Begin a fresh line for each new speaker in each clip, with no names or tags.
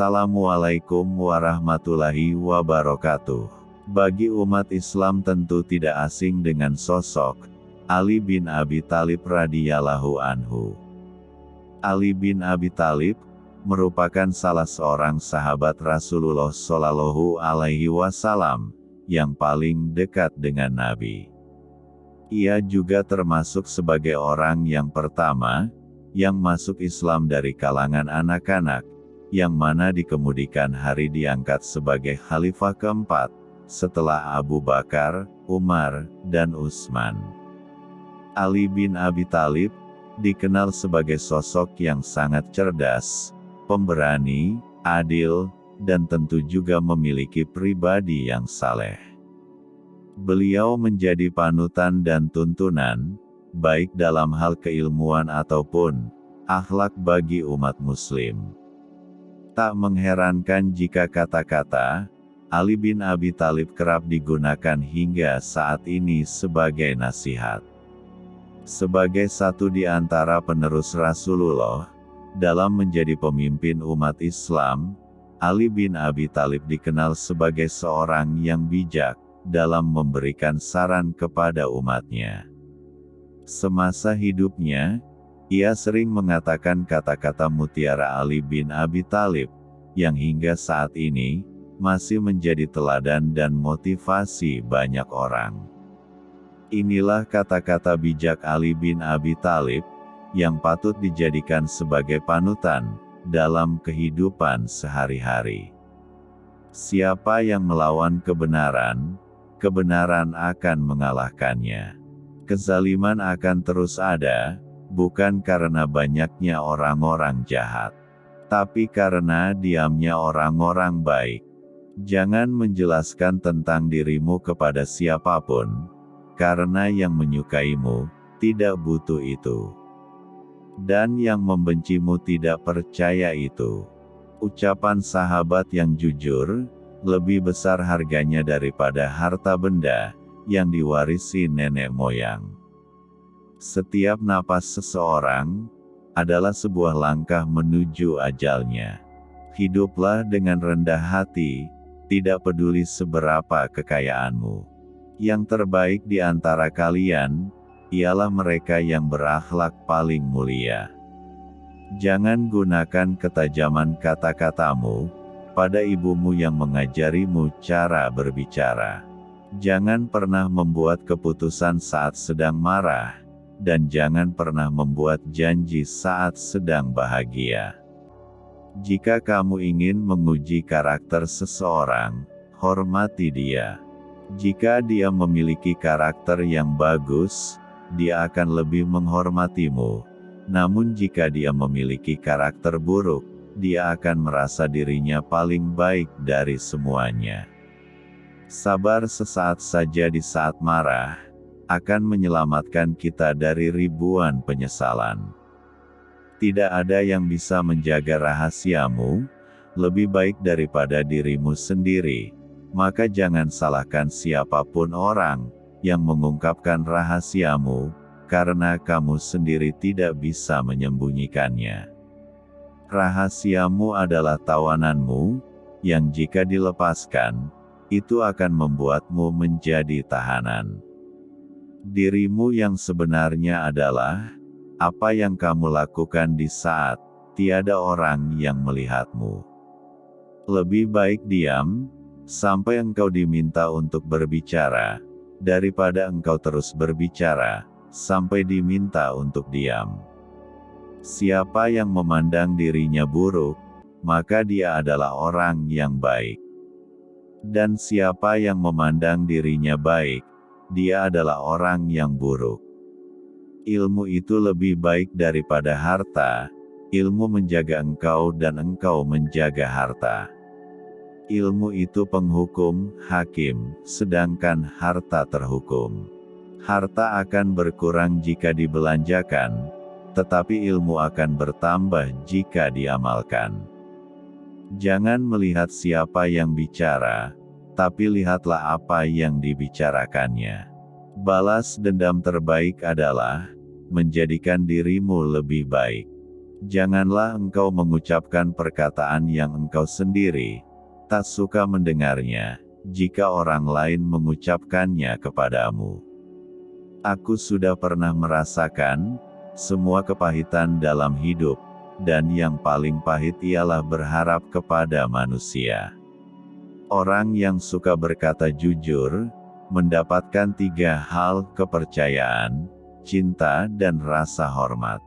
Assalamualaikum warahmatullahi wabarakatuh. Bagi umat Islam tentu tidak asing dengan sosok Ali bin Abi Talib radhiyallahu anhu. Ali bin Abi Talib merupakan salah seorang sahabat Rasulullah Shallallahu alaihi wasallam yang paling dekat dengan Nabi. Ia juga termasuk sebagai orang yang pertama yang masuk Islam dari kalangan anak-anak, yang mana dikemudikan hari diangkat sebagai khalifah keempat, setelah Abu Bakar, Umar, dan Utsman. Ali bin Abi Talib, dikenal sebagai sosok yang sangat cerdas, pemberani, adil, dan tentu juga memiliki pribadi yang saleh. Beliau menjadi panutan dan tuntunan, baik dalam hal keilmuan ataupun akhlak bagi umat muslim. Tak mengherankan jika kata-kata Ali bin Abi Talib kerap digunakan hingga saat ini sebagai nasihat. Sebagai satu di antara penerus Rasulullah, dalam menjadi pemimpin umat Islam, Ali bin Abi Talib dikenal sebagai seorang yang bijak dalam memberikan saran kepada umatnya. Semasa hidupnya, ia sering mengatakan kata-kata mutiara Ali bin Abi Talib, yang hingga saat ini, masih menjadi teladan dan motivasi banyak orang. Inilah kata-kata bijak Ali bin Abi Talib, yang patut dijadikan sebagai panutan, dalam kehidupan sehari-hari. Siapa yang melawan kebenaran, kebenaran akan mengalahkannya. Kezaliman akan terus ada, bukan karena banyaknya orang-orang jahat, tapi karena diamnya orang-orang baik. Jangan menjelaskan tentang dirimu kepada siapa pun, karena yang menyukaimu tidak butuh itu, dan yang membencimu tidak percaya itu. Ucapan sahabat yang jujur lebih besar harganya daripada harta benda yang diwarisi nenek moyang. Setiap napas seseorang adalah sebuah langkah menuju ajalnya. Hiduplah dengan rendah hati, tidak peduli seberapa kekayaanmu. Yang terbaik di antara kalian ialah mereka yang berakhlak paling mulia. Jangan gunakan ketajaman kata-katamu pada ibumu yang mengajarimu cara berbicara. Jangan pernah membuat keputusan saat sedang marah dan jangan pernah membuat janji saat sedang bahagia. Jika kamu ingin menguji karakter seseorang, hormati dia. Jika dia memiliki karakter yang bagus, dia akan lebih menghormatimu. Namun jika dia memiliki karakter buruk, dia akan merasa dirinya paling baik dari semuanya. Sabar sesaat saja di saat marah, akan menyelamatkan kita dari ribuan penyesalan. Tidak ada yang bisa menjaga rahasiamu, lebih baik daripada dirimu sendiri, maka jangan salahkan siapa pun orang yang mengungkapkan rahasiamu, karena kamu sendiri tidak bisa menyembunyikannya. Rahasiamu adalah tawananmu, yang jika dilepaskan, itu akan membuatmu menjadi tahanan. Dirimu yang sebenarnya adalah apa yang kamu lakukan di saat tiada orang yang melihatmu. Lebih baik diam sampai engkau diminta untuk berbicara, daripada engkau terus berbicara sampai diminta untuk diam. Siapa yang memandang dirinya buruk, maka dia adalah orang yang baik. Dan siapa yang memandang dirinya baik, dia adalah orang yang buruk. Ilmu itu lebih baik daripada harta, ilmu menjaga engkau dan engkau menjaga harta. Ilmu itu penghukum, hakim, sedangkan harta terhukum. Harta akan berkurang jika dibelanjakan, tetapi ilmu akan bertambah jika diamalkan. Jangan melihat siapa yang bicara, tapi lihatlah apa yang dibicarakannya. Balas dendam terbaik adalah menjadikan dirimu lebih baik. Janganlah engkau mengucapkan perkataan yang engkau sendiri tak suka mendengarnya, jika orang lain mengucapkannya kepadamu. Aku sudah pernah merasakan semua kepahitan dalam hidup, dan yang paling pahit ialah berharap kepada manusia. Orang yang suka berkata jujur, mendapatkan tiga hal kepercayaan, cinta dan rasa hormat.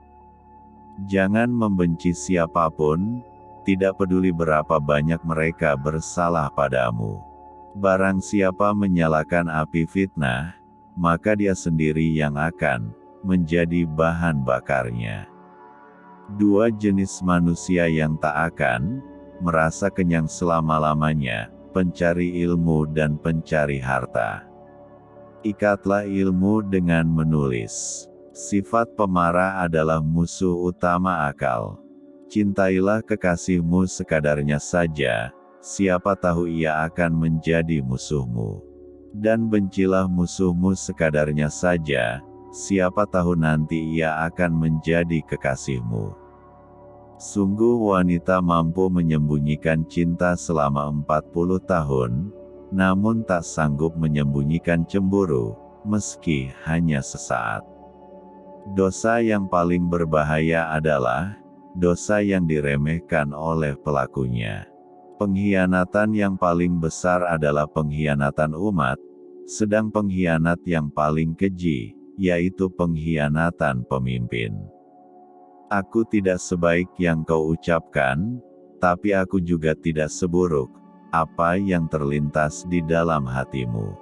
Jangan membenci siapa pun, tidak peduli berapa banyak mereka bersalah padamu. Barang siapa menyalakan api fitnah, maka dia sendiri yang akan menjadi bahan bakarnya. Dua jenis manusia yang tak akan merasa kenyang selama-lamanya, pencari ilmu dan pencari harta. Ikatlah ilmu dengan menulis. Sifat pemarah adalah musuh utama akal. Cintailah kekasihmu sekadarnya saja, siapa tahu ia akan menjadi musuhmu. Dan bencilah musuhmu sekadarnya saja, siapa tahu nanti ia akan menjadi kekasihmu. Sungguh wanita mampu menyembunyikan cinta selama 40 tahun, namun tak sanggup menyembunyikan cemburu, meski hanya sesaat. Dosa yang paling berbahaya adalah dosa yang diremehkan oleh pelakunya. Pengkhianatan yang paling besar adalah pengkhianatan umat, sedang pengkhianat yang paling keji, yaitu pengkhianatan pemimpin. Aku tidak sebaik yang kau ucapkan, tapi aku juga tidak seburuk apa yang terlintas di dalam hatimu.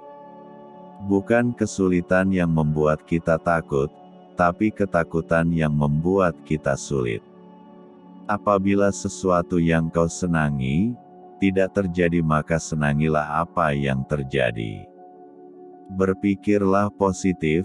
Bukan kesulitan yang membuat kita takut, tapi ketakutan yang membuat kita sulit. Apabila sesuatu yang kau senangi, tidak terjadi maka senangilah apa yang terjadi. Berpikirlah positif,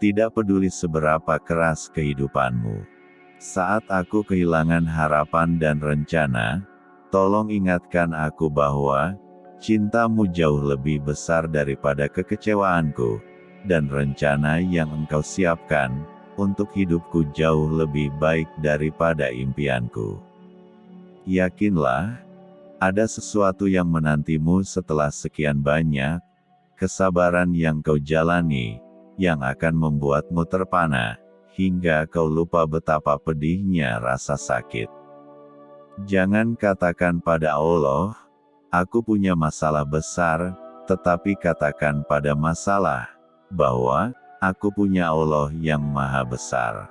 tidak peduli seberapa keras kehidupanmu. Saat aku kehilangan harapan dan rencana, tolong ingatkan aku bahwa, cintamu jauh lebih besar daripada kekecewaanku, dan rencana yang engkau siapkan, untuk hidupku jauh lebih baik daripada impianku. Yakinlah, ada sesuatu yang menantimu setelah sekian banyak, kesabaran yang kau jalani, yang akan membuatmu terpana, hingga kau lupa betapa pedihnya rasa sakit. Jangan katakan pada Allah, aku punya masalah besar, tetapi katakan pada masalah, bahwa aku punya Allah yang Maha Besar.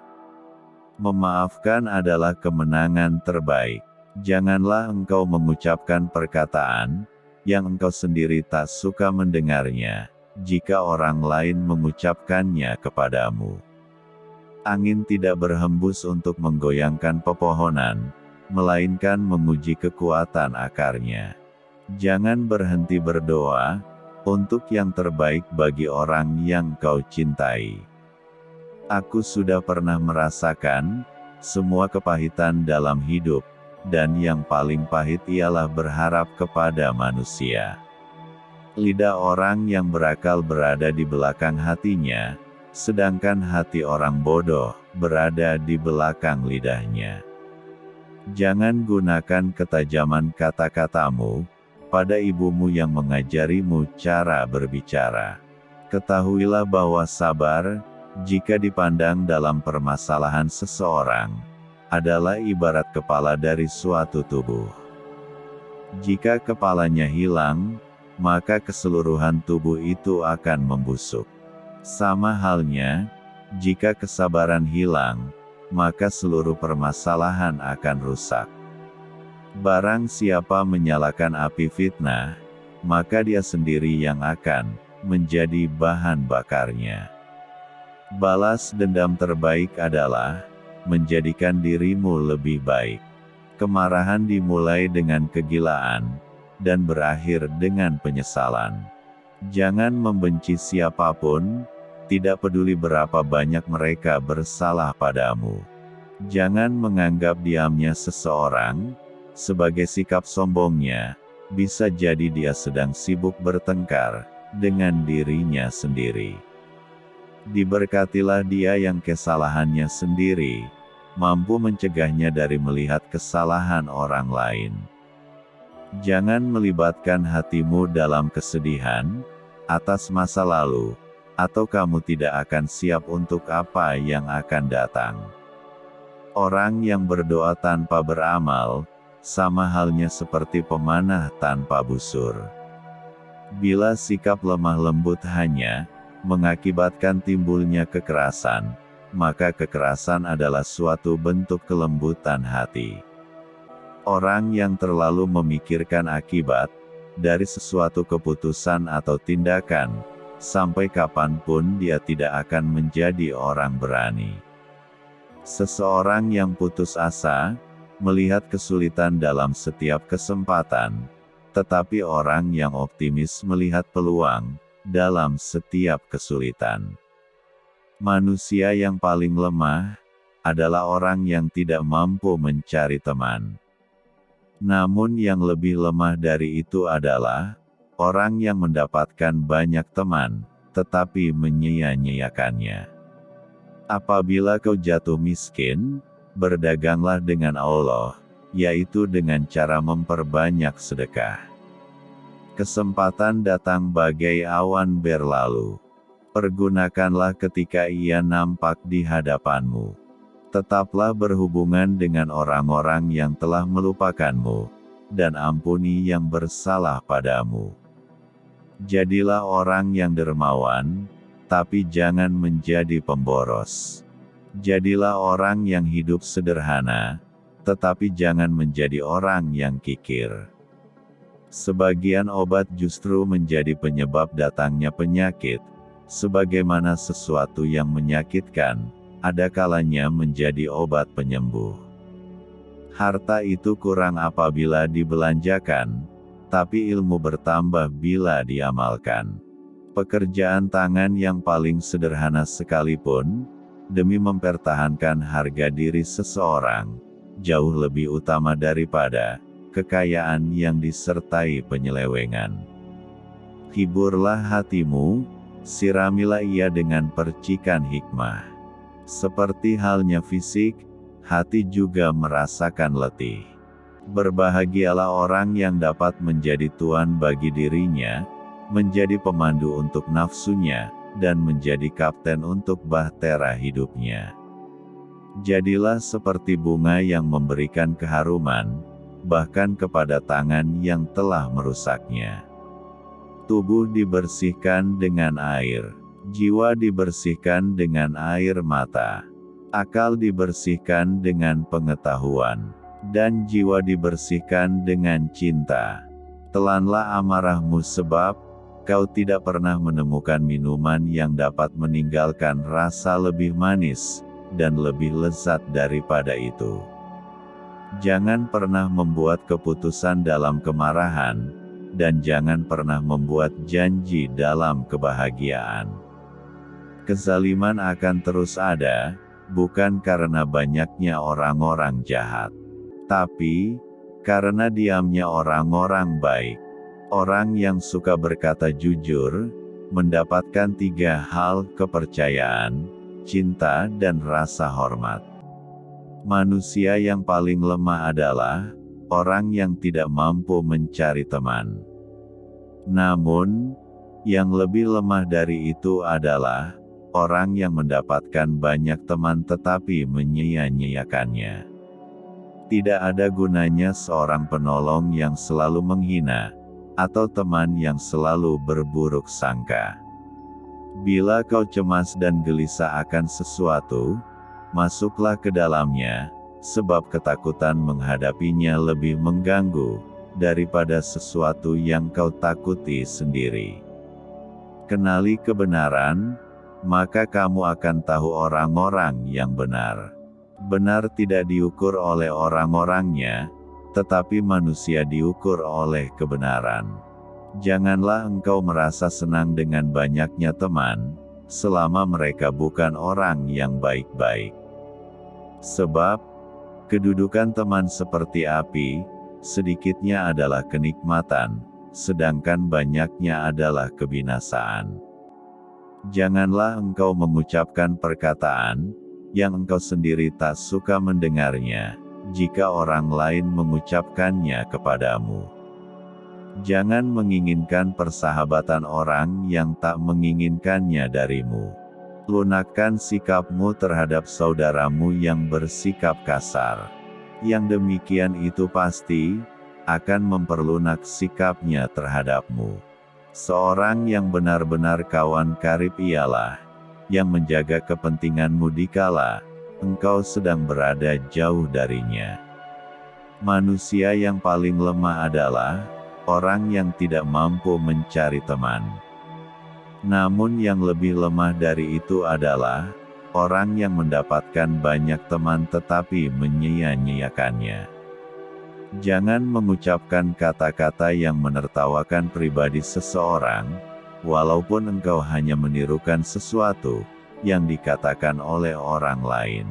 Memaafkan adalah kemenangan terbaik. Janganlah engkau mengucapkan perkataan yang engkau sendiri tak suka mendengarnya, jika orang lain mengucapkannya kepadamu. Angin tidak berhembus untuk menggoyangkan pepohonan, melainkan menguji kekuatan akarnya. Jangan berhenti berdoa, untuk yang terbaik bagi orang yang kau cintai. Aku sudah pernah merasakan semua kepahitan dalam hidup, dan yang paling pahit ialah berharap kepada manusia. Lidah orang yang berakal berada di belakang hatinya, sedangkan hati orang bodoh berada di belakang lidahnya. Jangan gunakan ketajaman kata-katamu pada ibumu yang mengajarimu cara berbicara. Ketahuilah bahwa sabar, jika dipandang dalam permasalahan seseorang, adalah ibarat kepala dari suatu tubuh. Jika kepalanya hilang, maka keseluruhan tubuh itu akan membusuk. Sama halnya, jika kesabaran hilang, maka seluruh permasalahan akan rusak. Barang siapa menyalakan api fitnah, maka dia sendiri yang akan menjadi bahan bakarnya. Balas dendam terbaik adalah menjadikan dirimu lebih baik. Kemarahan dimulai dengan kegilaan dan berakhir dengan penyesalan. Jangan membenci siapa pun, tidak peduli berapa banyak mereka bersalah padamu. Jangan menganggap diamnya seseorang sebagai sikap sombongnya, bisa jadi dia sedang sibuk bertengkar dengan dirinya sendiri. Diberkatilah dia yang kesalahannya sendiri, mampu mencegahnya dari melihat kesalahan orang lain. Jangan melibatkan hatimu dalam kesedihan atas masa lalu, atau kamu tidak akan siap untuk apa yang akan datang. Orang yang berdoa tanpa beramal, sama halnya seperti pemanah tanpa busur. Bila sikap lemah lembut hanya mengakibatkan timbulnya kekerasan, maka kekerasan adalah suatu bentuk kelembutan hati. Orang yang terlalu memikirkan akibat dari sesuatu keputusan atau tindakan, sampai kapan pun dia tidak akan menjadi orang berani. Seseorang yang putus asa, melihat kesulitan dalam setiap kesempatan, tetapi orang yang optimis melihat peluang dalam setiap kesulitan. Manusia yang paling lemah adalah orang yang tidak mampu mencari teman. Namun yang lebih lemah dari itu adalah, orang yang mendapatkan banyak teman, tetapi menyia-nyiakannya. Apabila kau jatuh miskin, berdaganglah dengan Allah, yaitu dengan cara memperbanyak sedekah. Kesempatan datang bagai awan berlalu. Pergunakanlah ketika ia nampak di hadapanmu tetaplah berhubungan dengan orang-orang yang telah melupakanmu, dan ampuni yang bersalah padamu. Jadilah orang yang dermawan, tapi jangan menjadi pemboros. Jadilah orang yang hidup sederhana, tetapi jangan menjadi orang yang kikir. Sebagian obat justru menjadi penyebab datangnya penyakit, sebagaimana sesuatu yang menyakitkan, ada kalanya menjadi obat penyembuh. Harta itu kurang apabila dibelanjakan, tapi ilmu bertambah bila diamalkan. Pekerjaan tangan yang paling sederhana sekalipun, demi mempertahankan harga diri seseorang, jauh lebih utama daripada kekayaan yang disertai penyelewengan. Hiburlah hatimu, siramilah ia dengan percikan hikmah. Seperti halnya fisik, hati juga merasakan letih. Berbahagialah orang yang dapat menjadi tuan bagi dirinya, menjadi pemandu untuk nafsunya, dan menjadi kapten untuk bahtera hidupnya. Jadilah seperti bunga yang memberikan keharuman, bahkan kepada tangan yang telah merusaknya. Tubuh dibersihkan dengan air Jiwa dibersihkan dengan air mata. Akal dibersihkan dengan pengetahuan. Dan jiwa dibersihkan dengan cinta. Telanlah amarahmu sebab, kau tidak pernah menemukan minuman yang dapat meninggalkan rasa lebih manis, dan lebih lezat daripada itu. Jangan pernah membuat keputusan dalam kemarahan, dan jangan pernah membuat janji dalam kebahagiaan. Kezaliman akan terus ada, bukan karena banyaknya orang-orang jahat. Tapi, karena diamnya orang-orang baik. Orang yang suka berkata jujur, mendapatkan tiga hal kepercayaan, cinta dan rasa hormat. Manusia yang paling lemah adalah, orang yang tidak mampu mencari teman. Namun, yang lebih lemah dari itu adalah, orang yang mendapatkan banyak teman tetapi menyia-nyiakannya. Tidak ada gunanya seorang penolong yang selalu menghina, atau teman yang selalu berburuk sangka. Bila kau cemas dan gelisah akan sesuatu, masuklah ke dalamnya, sebab ketakutan menghadapinya lebih mengganggu, daripada sesuatu yang kau takuti sendiri. Kenali kebenaran, maka kamu akan tahu orang-orang yang benar. Benar tidak diukur oleh orang-orangnya, tetapi manusia diukur oleh kebenaran. Janganlah engkau merasa senang dengan banyaknya teman, selama mereka bukan orang yang baik-baik. Sebab, kedudukan teman seperti api, sedikitnya adalah kenikmatan, sedangkan banyaknya adalah kebinasaan. Janganlah engkau mengucapkan perkataan, yang engkau sendiri tak suka mendengarnya, jika orang lain mengucapkannya kepadamu. Jangan menginginkan persahabatan orang yang tak menginginkannya darimu. Lunakkan sikapmu terhadap saudaramu yang bersikap kasar. Yang demikian itu pasti akan memperlunak sikapnya terhadapmu. Seorang yang benar-benar kawan karib ialah yang menjaga kepentinganmu dikala engkau sedang berada jauh darinya. Manusia yang paling lemah adalah orang yang tidak mampu mencari teman. Namun yang lebih lemah dari itu adalah orang yang mendapatkan banyak teman tetapi menyia-nyiakannya. Jangan mengucapkan kata-kata yang menertawakan pribadi seseorang, walaupun engkau hanya menirukan sesuatu yang dikatakan oleh orang lain.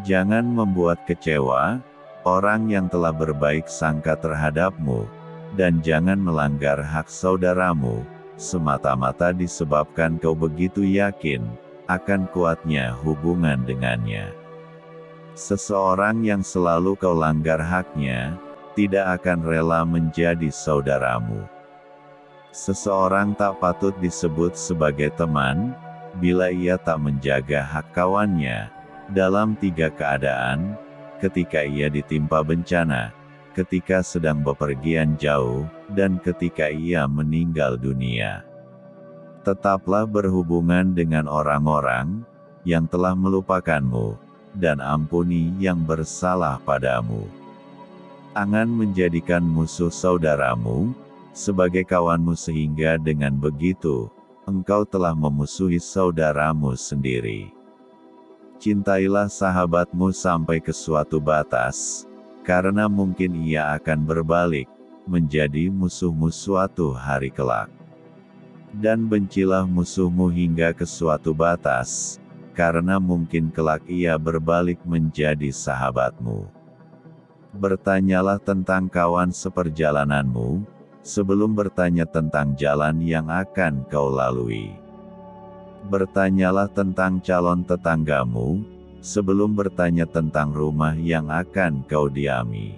Jangan membuat kecewa orang yang telah berbaik sangka terhadapmu, dan jangan melanggar hak saudaramu, semata-mata disebabkan kau begitu yakin akan kuatnya hubungan dengannya. Seseorang yang selalu kau langgar haknya, tidak akan rela menjadi saudaramu. Seseorang tak patut disebut sebagai teman, bila ia tak menjaga hak kawannya, dalam tiga keadaan, ketika ia ditimpa bencana, ketika sedang bepergian jauh, dan ketika ia meninggal dunia. Tetaplah berhubungan dengan orang-orang, yang telah melupakanmu, dan ampuni yang bersalah padamu. Angan menjadikan musuh saudaramu, sebagai kawanmu sehingga dengan begitu, engkau telah memusuhi saudaramu sendiri. Cintailah sahabatmu sampai ke suatu batas, karena mungkin ia akan berbalik, menjadi musuhmu suatu hari kelak. Dan bencilah musuhmu hingga ke suatu batas, karena mungkin kelak ia berbalik menjadi sahabatmu. Bertanyalah tentang kawan seperjalananmu, sebelum bertanya tentang jalan yang akan kau lalui. Bertanyalah tentang calon tetanggamu, sebelum bertanya tentang rumah yang akan kau diami.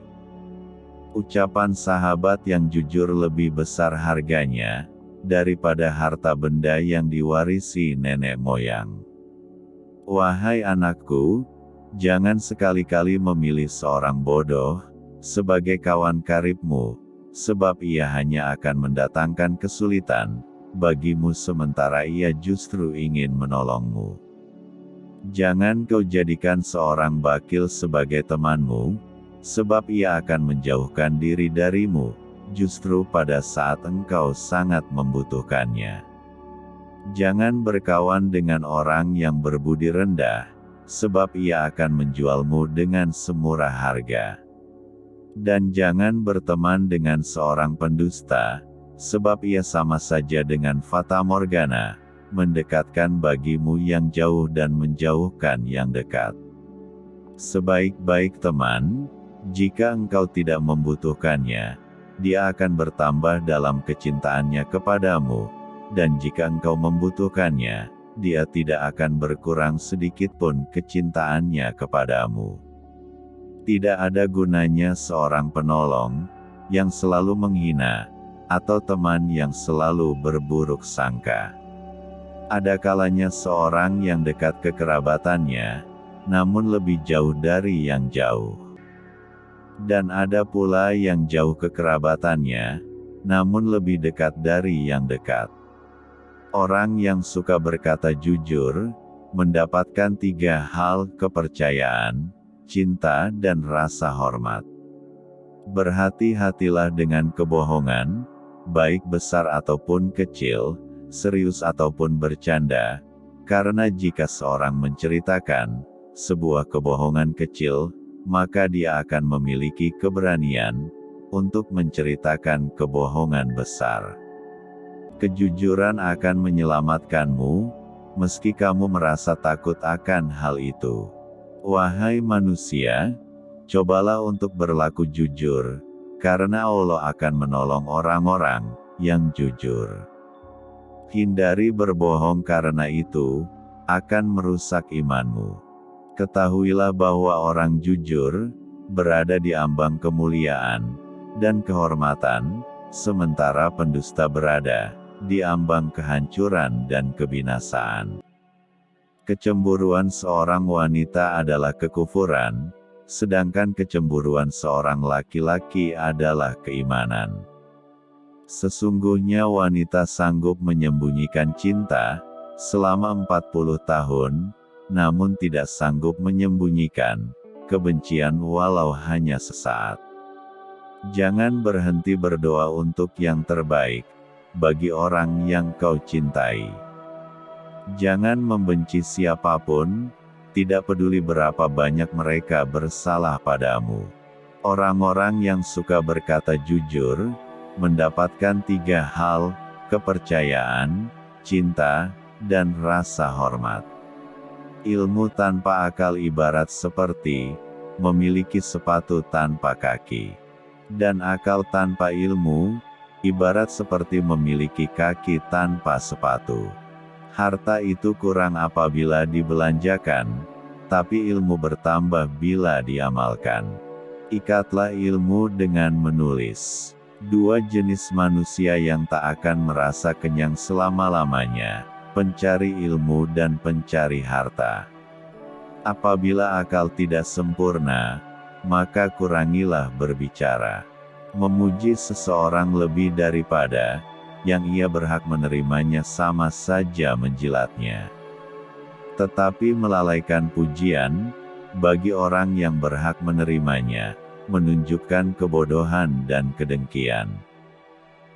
Ucapan sahabat yang jujur lebih besar harganya, daripada harta benda yang diwarisi nenek moyang. Wahai anakku, jangan sekali-kali memilih seorang bodoh, sebagai kawan karibmu, sebab ia hanya akan mendatangkan kesulitan, bagimu sementara ia justru ingin menolongmu. Jangan kau jadikan seorang bakil sebagai temanmu, sebab ia akan menjauhkan diri darimu, justru pada saat engkau sangat membutuhkannya. Jangan berkawan dengan orang yang berbudi rendah, sebab ia akan menjualmu dengan semurah harga. Dan jangan berteman dengan seorang pendusta, sebab ia sama saja dengan fata morgana, mendekatkan bagimu yang jauh dan menjauhkan yang dekat. Sebaik-baik teman, jika engkau tidak membutuhkannya, dia akan bertambah dalam kecintaannya kepadamu, dan jika engkau membutuhkannya, dia tidak akan berkurang sedikit pun kecintaannya kepadamu. Tidak ada gunanya seorang penolong, yang selalu menghina, atau teman yang selalu berburuk sangka. Ada kalanya seorang yang dekat kekerabatannya, namun lebih jauh dari yang jauh. Dan ada pula yang jauh kekerabatannya, namun lebih dekat dari yang dekat. Orang yang suka berkata jujur, mendapatkan tiga hal kepercayaan, cinta dan rasa hormat. Berhati-hatilah dengan kebohongan, baik besar ataupun kecil, serius ataupun bercanda, karena jika seorang menceritakan sebuah kebohongan kecil, maka dia akan memiliki keberanian untuk menceritakan kebohongan besar. Kejujuran akan menyelamatkanmu, meski kamu merasa takut akan hal itu. Wahai manusia, cobalah untuk berlaku jujur, karena Allah akan menolong orang-orang yang jujur. Hindari berbohong karena itu akan merusak imanmu. Ketahuilah bahwa orang jujur, berada di ambang kemuliaan, dan kehormatan, sementara pendusta berada, di ambang kehancuran dan kebinasaan. Kecemburuan seorang wanita adalah kekufuran, sedangkan kecemburuan seorang laki-laki adalah keimanan. Sesungguhnya wanita sanggup menyembunyikan cinta, selama 40 tahun, namun tidak sanggup menyembunyikan kebencian walau hanya sesaat. Jangan berhenti berdoa untuk yang terbaik bagi orang yang kau cintai. Jangan membenci siapa pun, tidak peduli berapa banyak mereka bersalah padamu. Orang-orang yang suka berkata jujur, mendapatkan tiga hal, kepercayaan, cinta, dan rasa hormat. Ilmu tanpa akal ibarat seperti memiliki sepatu tanpa kaki, dan akal tanpa ilmu ibarat seperti memiliki kaki tanpa sepatu. Harta itu kurang apabila dibelanjakan, tapi ilmu bertambah bila diamalkan. Ikatlah ilmu dengan menulis. Dua jenis manusia yang tak akan merasa kenyang selama-lamanya pencari ilmu dan pencari harta. Apabila akal tidak sempurna, maka kurangilah berbicara. Memuji seseorang lebih daripada yang ia berhak menerimanya sama saja menjilatnya. Tetapi melalaikan pujian, bagi orang yang berhak menerimanya, menunjukkan kebodohan dan kedengkian.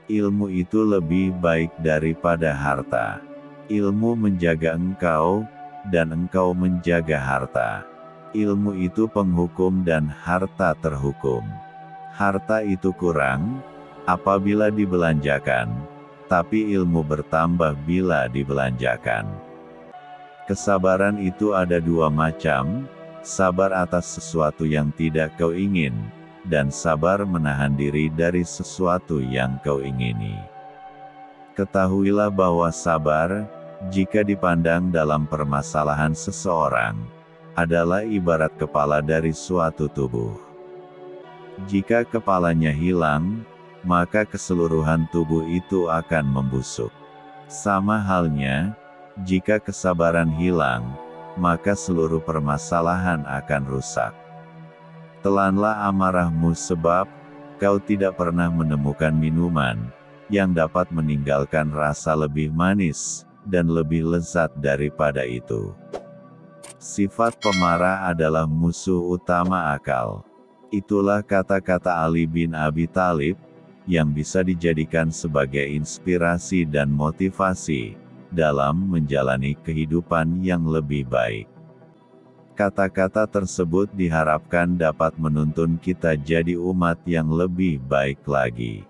Ilmu itu lebih baik daripada harta ilmu menjaga engkau, dan engkau menjaga harta. Ilmu itu penghukum dan harta terhukum. Harta itu kurang, apabila dibelanjakan, tapi ilmu bertambah bila dibelanjakan. Kesabaran itu ada dua macam, sabar atas sesuatu yang tidak kau ingin, dan sabar menahan diri dari sesuatu yang kau ingini. Ketahuilah bahwa sabar, jika dipandang dalam permasalahan seseorang, adalah ibarat kepala dari suatu tubuh. Jika kepalanya hilang, maka keseluruhan tubuh itu akan membusuk. Sama halnya, jika kesabaran hilang, maka seluruh permasalahan akan rusak. Telanlah amarahmu sebab, kau tidak pernah menemukan minuman, yang dapat meninggalkan rasa lebih manis, dan lebih lezat daripada itu. Sifat pemarah adalah musuh utama akal. Itulah kata-kata Ali bin Abi Talib, yang bisa dijadikan sebagai inspirasi dan motivasi, dalam menjalani kehidupan yang lebih baik. Kata-kata tersebut diharapkan dapat menuntun kita jadi umat yang lebih baik lagi.